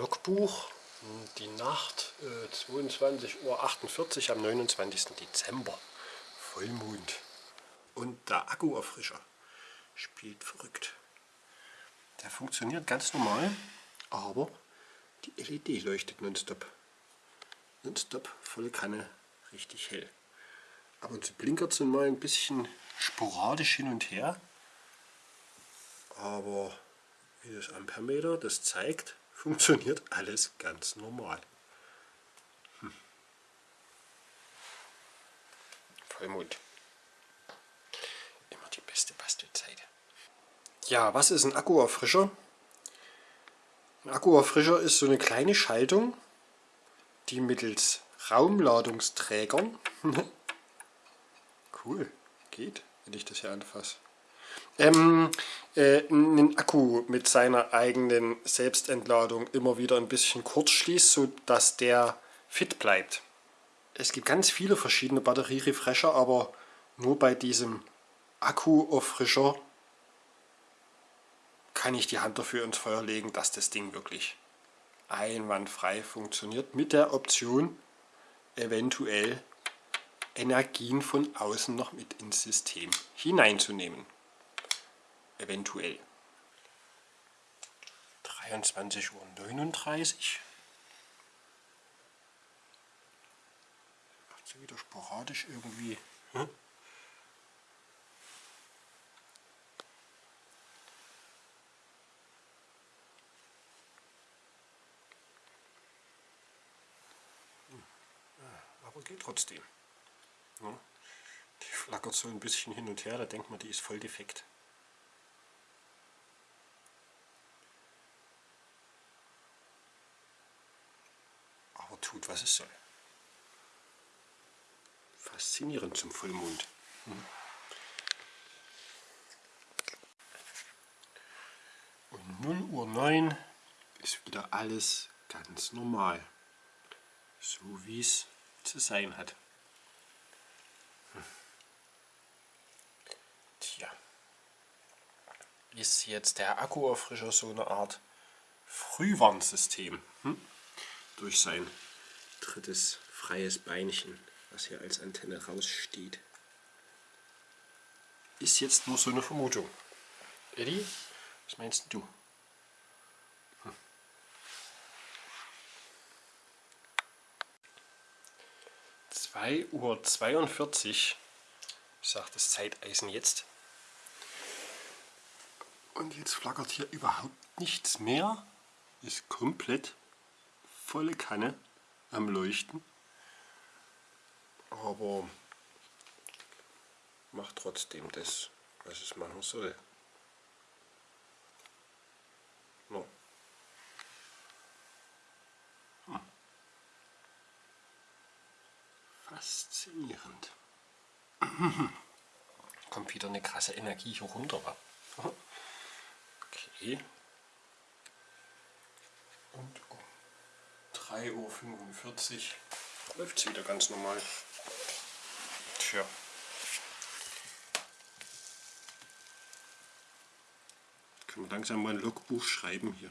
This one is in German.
Logbuch, die Nacht äh, 22.48 Uhr am 29. Dezember. Vollmond. Und der Akkuerfrischer spielt verrückt. Der funktioniert ganz normal, aber die LED leuchtet nonstop. Nonstop, volle Kanne, richtig hell. Ab und zu blinkert es mal ein bisschen sporadisch hin und her. Aber wie das Ampermeter das zeigt, funktioniert alles ganz normal. Hm. Vollmond. Immer die beste Bastelzeit. Ja, was ist ein Akkuerfrischer? Ein Akkuerfrischer ist so eine kleine Schaltung, die mittels Raumladungsträgern cool, geht, wenn ich das hier anfasse ähm, äh, einen Akku mit seiner eigenen Selbstentladung immer wieder ein bisschen kurz schließt, sodass der fit bleibt. Es gibt ganz viele verschiedene Batterierefresher, aber nur bei diesem Akku-Auffrischer kann ich die Hand dafür ins Feuer legen, dass das Ding wirklich einwandfrei funktioniert mit der Option eventuell Energien von außen noch mit ins System hineinzunehmen eventuell. 23.39 Uhr. Macht sie wieder sporadisch irgendwie. Hm? aber geht trotzdem. Die flackert so ein bisschen hin und her, da denkt man, die ist voll defekt. Tut, was es soll. Faszinierend zum Vollmond. Hm. Und 0 Uhr 9 ist wieder alles ganz normal. So wie es zu sein hat. Hm. Tja. Ist jetzt der Akkuerfrischer so eine Art Frühwarnsystem hm? durch sein drittes freies Beinchen, was hier als Antenne raussteht. Ist jetzt nur so eine Vermutung. Eddie, was meinst du? Hm. Zwei Uhr zweiundvierzig sagt das Zeiteisen jetzt. Und jetzt flackert hier überhaupt nichts mehr. Ist komplett volle Kanne am Leuchten. Aber macht trotzdem das, was es machen soll. No. Hm. Faszinierend. Kommt wieder eine krasse Energie hier runter. Okay. Und um 3.45 Uhr läuft es wieder ganz normal. Tja. Können wir langsam mal ein Logbuch schreiben hier.